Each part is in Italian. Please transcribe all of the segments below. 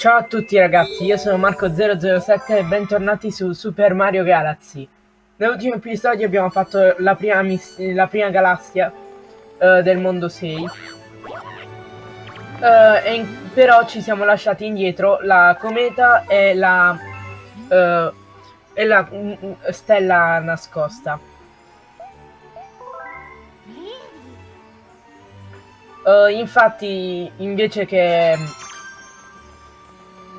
Ciao a tutti ragazzi, io sono Marco007 e bentornati su Super Mario Galaxy. Nell'ultimo episodio abbiamo fatto la prima, la prima galassia uh, del mondo 6. Uh, e però ci siamo lasciati indietro la cometa e la, uh, e la mm, mm, stella nascosta. infatti invece che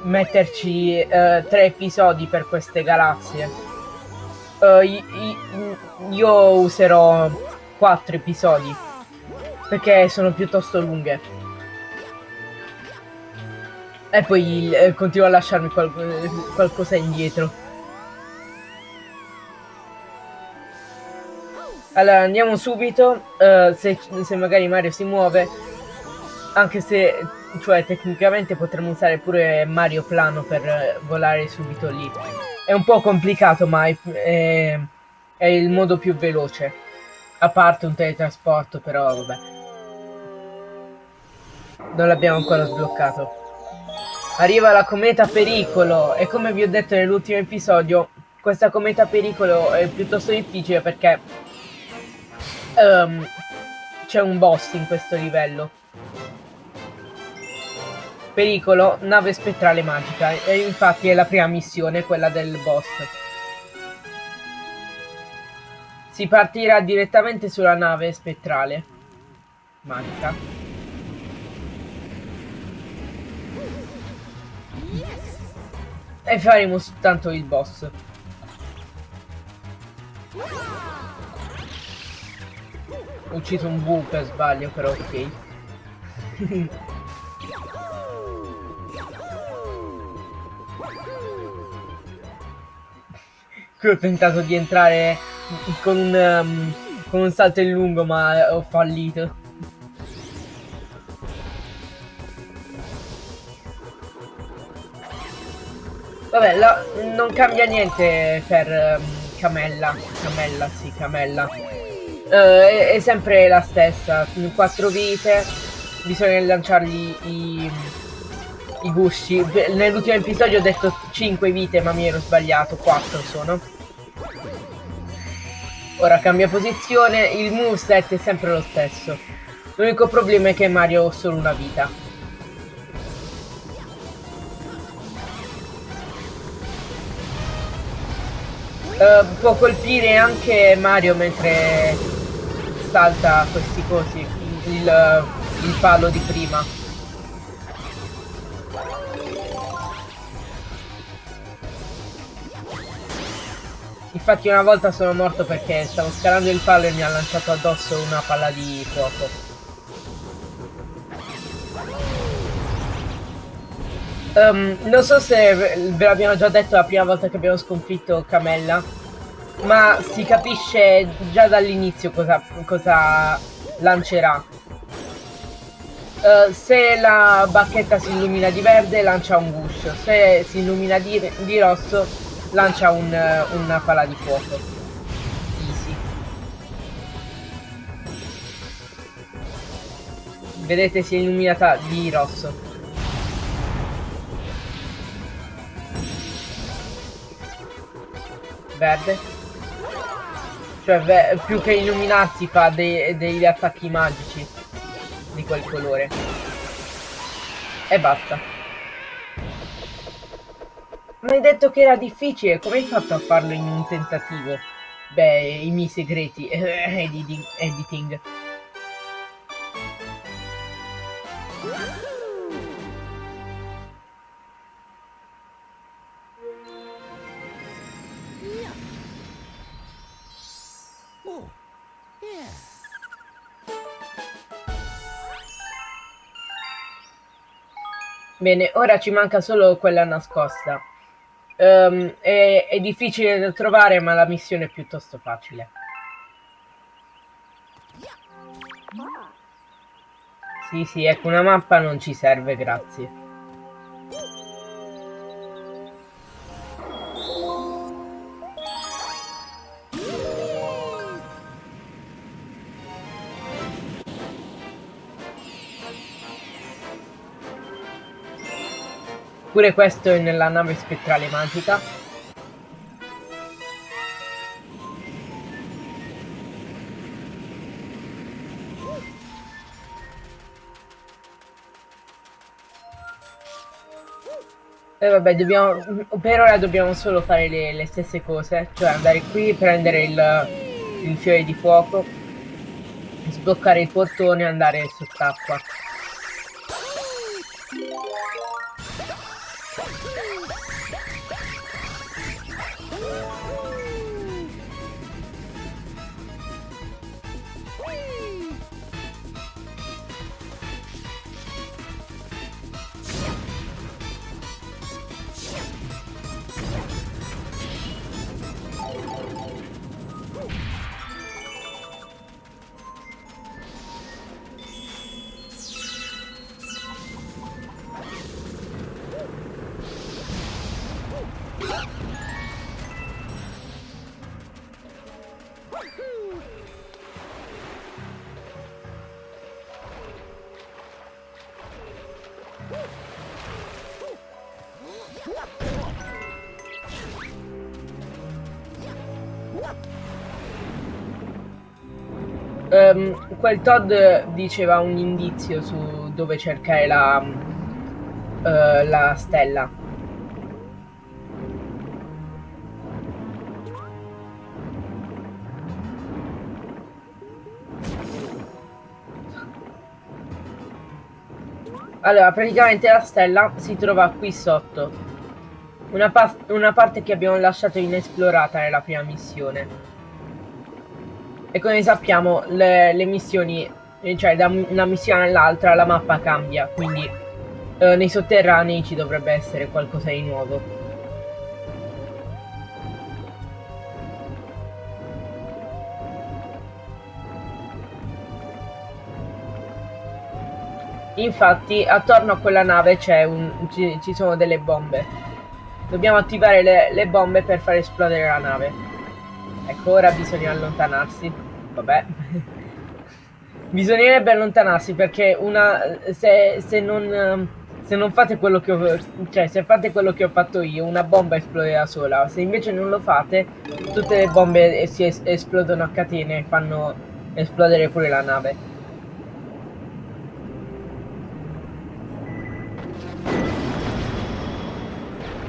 metterci uh, tre episodi per queste galassie. Uh, io userò quattro episodi perché sono piuttosto lunghe. E poi uh, continuo a lasciarmi qual qualcosa indietro. Allora andiamo subito, se, se magari Mario si muove, anche se cioè tecnicamente potremmo usare pure Mario Plano per volare subito lì. È un po' complicato ma è, è, è il modo più veloce. A parte un teletrasporto però vabbè. Non l'abbiamo ancora sbloccato. Arriva la cometa pericolo e come vi ho detto nell'ultimo episodio questa cometa pericolo è piuttosto difficile perché um, c'è un boss in questo livello Pericolo, nave spettrale magica. E infatti è la prima missione, quella del boss. Si partirà direttamente sulla nave spettrale magica. E faremo soltanto il boss. Ho ucciso un bu per sbaglio, però ok. ho tentato di entrare con un, um, con un salto in lungo ma ho fallito. Vabbè, la, non cambia niente per um, Camella. Camella, sì, Camella. Uh, è, è, sempre la stessa. Quattro vite. Bisogna lanciargli i, i gusci. Nell'ultimo episodio ho detto 5 vite, ma mi ero sbagliato. 4 sono. Ora cambia posizione. Il moveset è sempre lo stesso. L'unico problema è che Mario ha solo una vita. Uh, può colpire anche Mario mentre salta questi cosi. Il, il palo di prima. Infatti una volta sono morto perché stavo scalando il palo e mi ha lanciato addosso una palla di fuoco. Um, non so se ve l'abbiamo già detto la prima volta che abbiamo sconfitto Camella, ma si capisce già dall'inizio cosa, cosa, lancerà. Uh, se la bacchetta si illumina di verde lancia un guscio, se si illumina di, di rosso lancia un, una palla di fuoco. Easy. Vedete si è illuminata di rosso. Verde. Cioè più che illuminarsi fa dei, degli attacchi magici di quel colore. E basta. Hai detto che era difficile, come hai fatto a farlo in un tentativo? Beh, i miei segreti, editing. editing. Bene, ora ci manca solo quella nascosta. Um, è, è difficile da trovare, ma la missione è piuttosto facile. Sì, sì, ecco, una mappa non ci serve, grazie. Pure questo è nella nave spettrale magica. E vabbè, dobbiamo, per ora dobbiamo solo fare le, le stesse cose, cioè andare qui, prendere il, il fiore di fuoco, sbloccare il portone e andare sott'acqua. Quel Todd diceva un indizio su dove cercare la, uh, la stella. Allora, praticamente la stella si trova qui sotto. Una, una parte che abbiamo lasciato inesplorata nella prima missione. E come sappiamo le, le missioni, cioè da una missione all'altra la mappa cambia, quindi eh, nei sotterranei ci dovrebbe essere qualcosa di nuovo. Infatti attorno a quella nave un, ci, ci, sono delle bombe. Dobbiamo attivare le, le bombe per far esplodere la nave. Ecco, ora bisogna allontanarsi. Vabbè. Bisognerebbe allontanarsi perché una... Se, se non... Se non fate quello che ho... Cioè, se fate quello che ho fatto io, una bomba esplode da sola. Se invece non lo fate, tutte le bombe si es esplodono a catene e fanno esplodere pure la nave.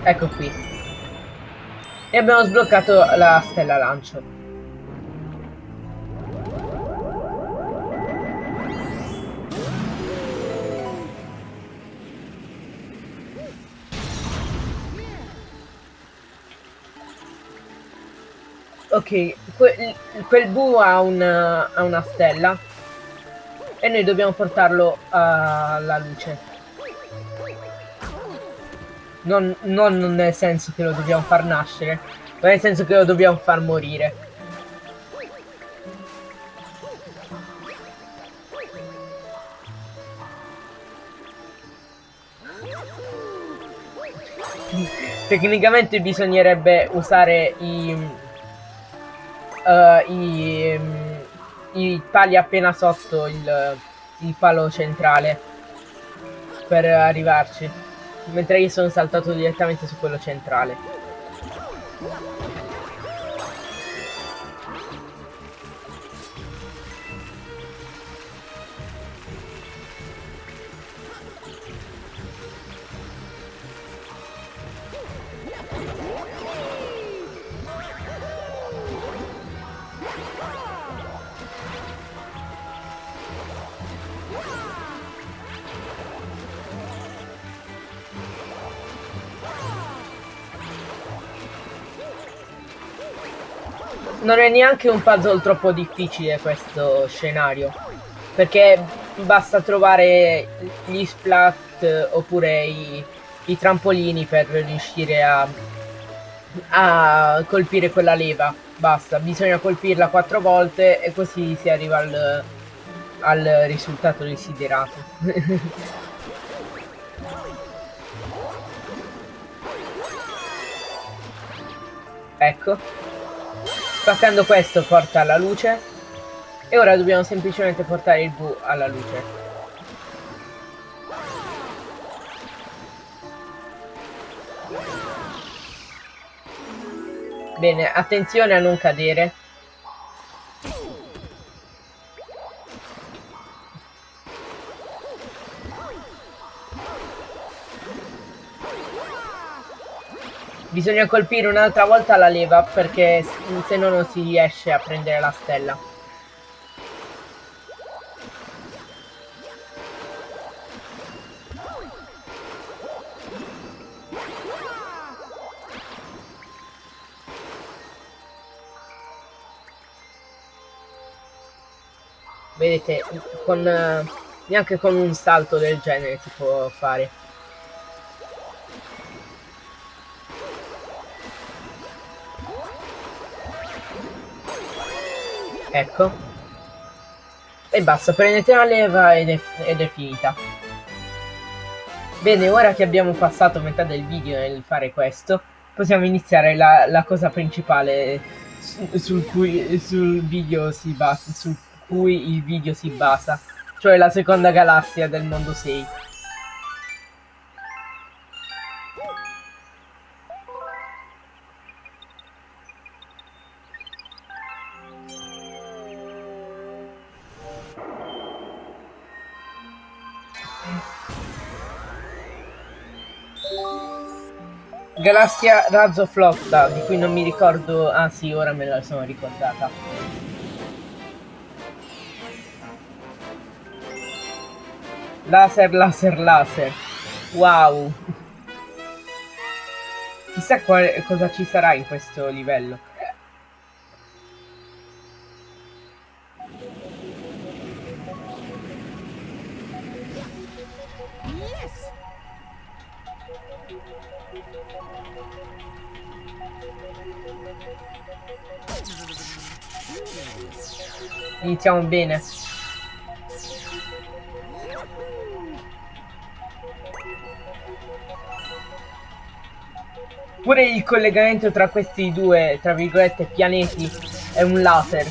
Ecco qui. E abbiamo sbloccato la stella lancio. Ok, que quel bu ha una, ha una stella e noi dobbiamo portarlo alla luce. Non, non nel senso che lo dobbiamo far nascere, ma nel senso che lo dobbiamo far morire. Tecnicamente bisognerebbe usare i, uh, i, um, i pali appena sotto il, il palo centrale per arrivarci mentre io sono saltato direttamente su quello centrale. Non è neanche un puzzle troppo difficile questo scenario. Perché basta trovare gli splat oppure i, i trampolini per riuscire a, a colpire quella leva. Basta, bisogna colpirla quattro volte e così si arriva al, al risultato desiderato. ecco. Spaccando questo porta alla luce. E ora dobbiamo semplicemente portare il V alla luce. Bene, attenzione a non cadere. Bisogna colpire un'altra volta la leva perché se no non si riesce a prendere la stella. Vedete, con, neanche con un salto del genere si può fare. Ecco. E basta, prendete la leva ed è, ed è finita. Bene, ora che abbiamo passato metà del video nel fare questo, possiamo iniziare la, la cosa principale su, sul, cui, sul video si basa, su cui il video si basa, cioè la seconda galassia del mondo 6. Galassia Razzo Flotta, di cui non mi ricordo... Ah sì, ora me la sono ricordata. Laser, laser, laser. Wow. Chissà quale, cosa ci sarà in questo livello. Iniziamo bene. Pure il collegamento tra questi due, tra virgolette, pianeti è un laser.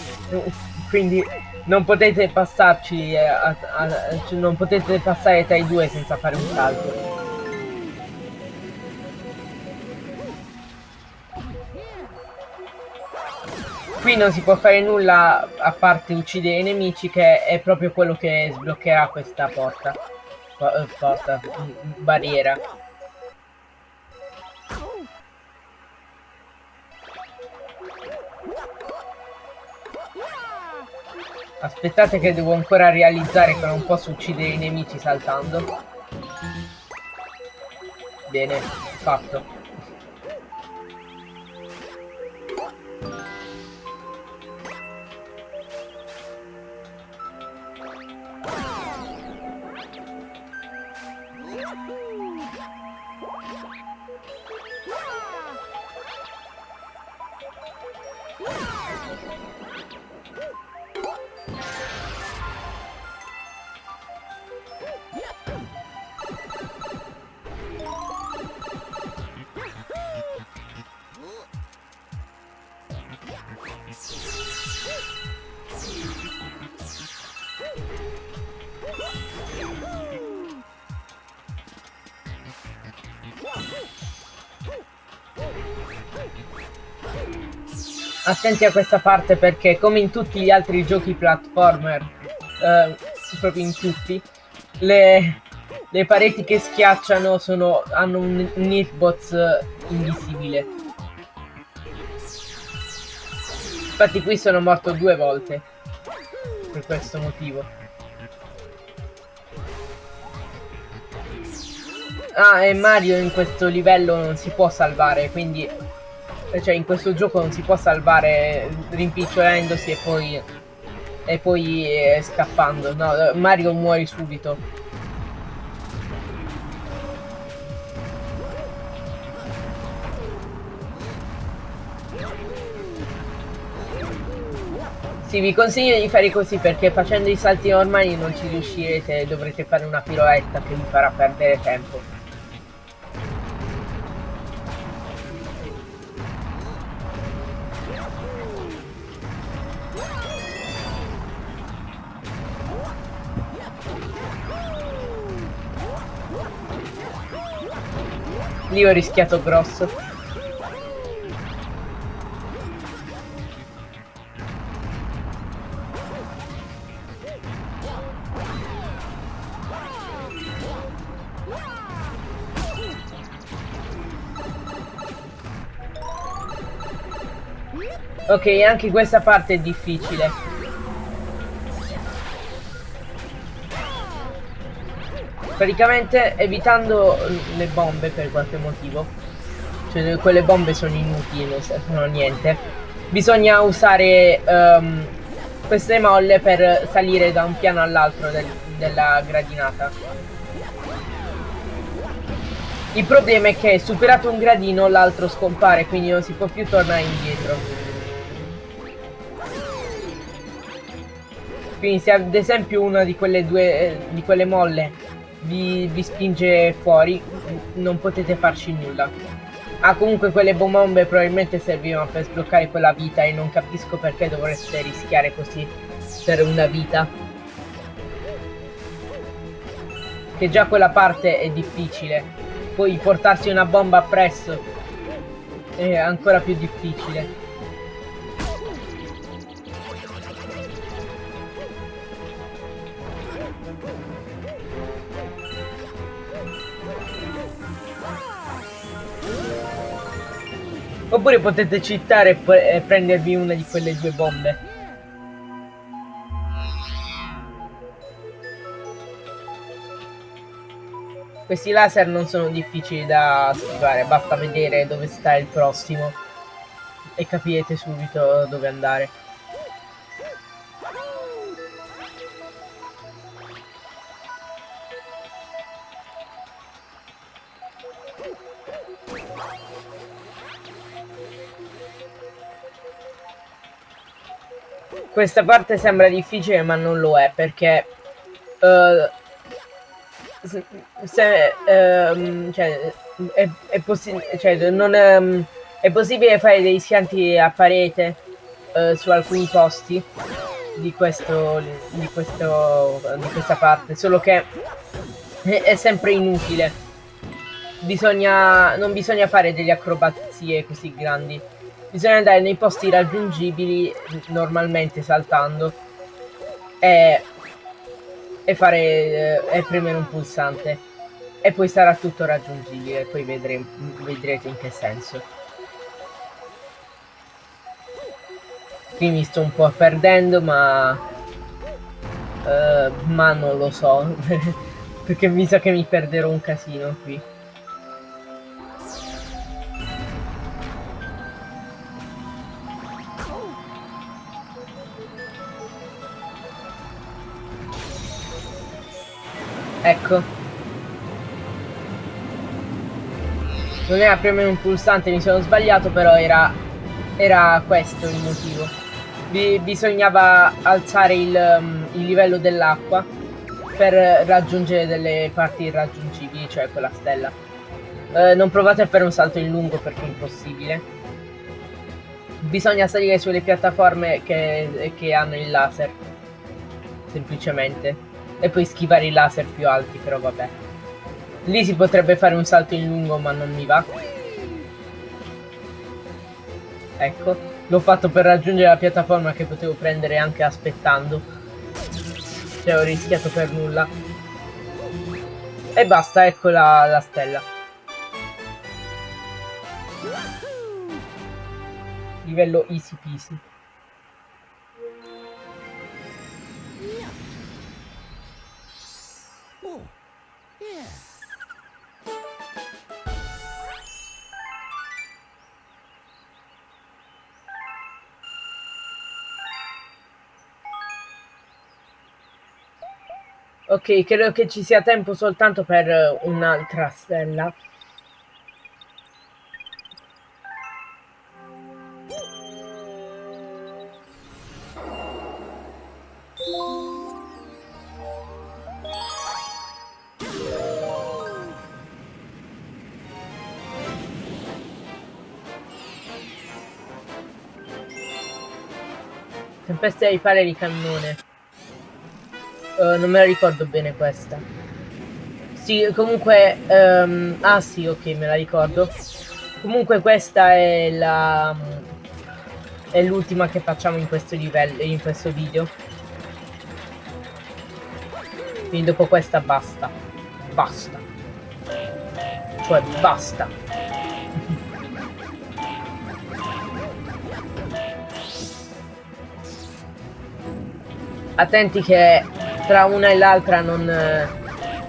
Quindi non potete passarci, eh, a, a, a, cioè non potete passare tra i due senza fare un salto. Qui non si può fare nulla a parte uccidere i nemici che è proprio quello che sbloccherà questa porta. Eh, porta, barriera. Aspettate che devo ancora realizzare che non posso uccidere i nemici saltando. Bene, fatto. Attenti a questa parte perché come in tutti gli altri giochi platformer, eh, proprio in tutti, le, le pareti che schiacciano sono, hanno un, un hitbox invisibile. Infatti qui sono morto due volte, per questo motivo. Ah, e Mario in questo livello non si può salvare, quindi cioè in questo gioco non si può salvare rimpicciolendosi e poi e poi eh, scappando no Mario muori subito Sì, vi consiglio di fare così perché facendo i salti normali non ci riuscirete, dovrete fare una piroetta che vi farà perdere tempo. Lì ho rischiato grosso. Ok, anche questa parte è difficile. Praticamente evitando le bombe per qualche motivo. Cioè quelle bombe sono inutili, non servono a niente. Bisogna usare um, queste molle per salire da un piano all'altro del, della gradinata. Il problema è che superato un gradino l'altro scompare, quindi non si può più tornare indietro. Quindi se ad esempio una di quelle due di quelle molle vi, vi spinge fuori, non potete farci nulla. Ah, comunque quelle bombe probabilmente servivano per sbloccare quella vita e non capisco perché dovreste rischiare così per una vita. Che già quella parte è difficile. Poi portarsi una bomba appresso è ancora più difficile. Oppure potete citare e prendervi una di quelle due bombe. Questi laser non sono difficili da schivare, basta vedere dove sta il prossimo e capirete subito dove andare. Questa parte sembra difficile ma non lo è perché uh, se, um, cioè, è, è cioè, non um, è, possibile fare dei schianti a parete uh, su alcuni posti di questo di questo di questa parte solo che è, è sempre inutile. Bisogna non bisogna fare delle acrobazie così grandi bisogna andare nei posti raggiungibili normalmente saltando e, e fare eh, e premere un pulsante. E poi sarà tutto raggiungibile poi vedremo, vedrete in che senso. Qui mi sto un po' perdendo ma uh, ma non lo so perché mi sa che mi perderò un casino qui Ecco. Non era premere un pulsante, mi sono sbagliato, però era, era questo il motivo. Bi bisognava alzare il, um, il livello dell'acqua per raggiungere delle parti irraggiungibili, cioè quella stella. Uh, non provate a fare un salto in lungo perché è impossibile. Bisogna salire sulle piattaforme che, che hanno il laser. Semplicemente. E poi schivare i laser più alti, però vabbè. Lì si potrebbe fare un salto in lungo, ma non mi va. Ecco, l'ho fatto per raggiungere la piattaforma che potevo prendere anche aspettando. Cioè ho rischiato per nulla. E basta, ecco la, la stella. Livello easy peasy. Ok, credo che ci sia tempo soltanto per un'altra stella. Tempesta di pale di cannone. Eh, non me la ricordo bene questa. Sì, comunque... Um, ah sì, ok, me la ricordo. Comunque questa è la... È l'ultima che facciamo in questo livello, in questo video. Quindi dopo questa basta. Basta. Cioè, basta. Attenti che tra una e l'altra non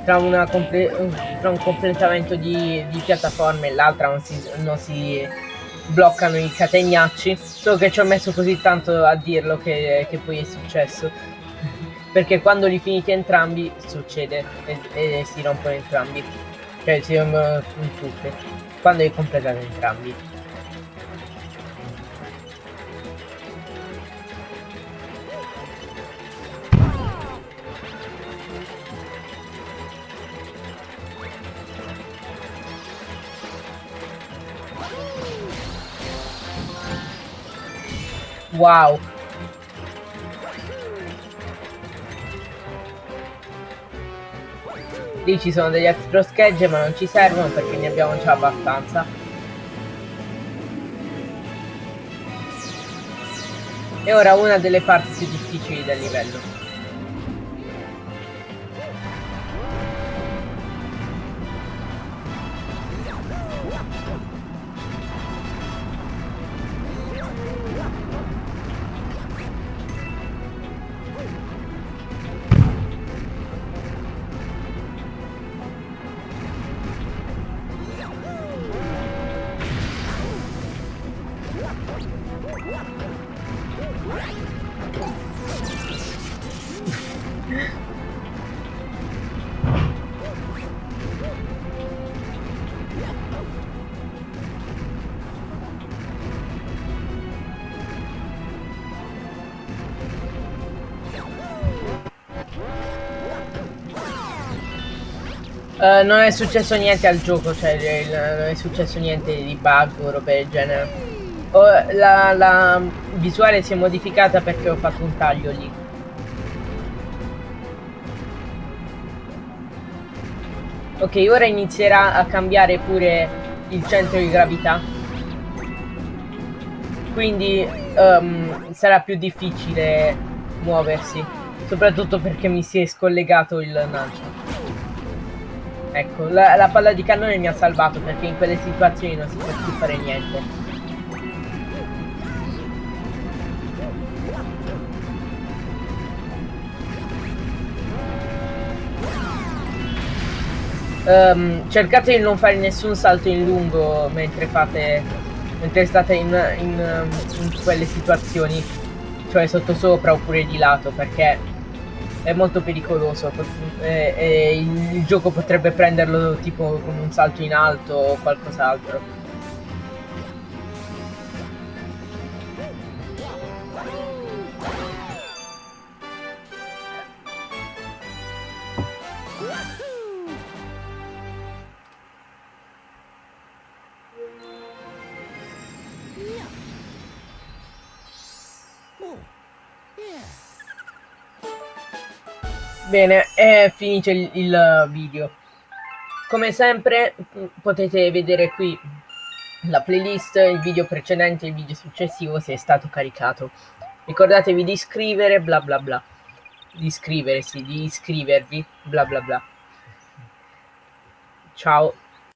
tra, una tra un completamento di, di piattaforme e l'altra non si, non si bloccano i catenacci. Solo che ci ho messo così tanto a dirlo che, che poi è successo. Perché quando li finiti entrambi succede e, e si rompono entrambi. Cioè si rompono tutte quando li completate entrambi Wow. Lì ci sono degli altri schegge ma non ci servono perché ne abbiamo già abbastanza. E ora una delle parti più difficili del livello. Uh, non è successo niente al gioco, cioè il, non è successo niente di bug o roba del genere. Oh, la, la, visuale si è modificata perché ho fatto un taglio lì. Ok, ora inizierà a cambiare pure il centro di gravità. Quindi um, sarà più difficile muoversi. Soprattutto perché mi si è scollegato il lancio. Ecco, la, la, palla di cannone mi ha salvato perché in quelle situazioni non si può più fare niente. Um, cercate di non fare nessun salto in lungo mentre fate mentre state in, in, in quelle situazioni cioè sottosopra oppure di lato perché è molto pericoloso e, e il, il gioco potrebbe prenderlo tipo come un salto in alto o qualcos'altro Bene, è finito il, il video. Come sempre potete vedere qui la playlist, il video precedente e il video successivo se è stato caricato. Ricordatevi di iscrivere, bla bla bla. Di iscriversi, di iscrivervi, bla bla bla. Ciao.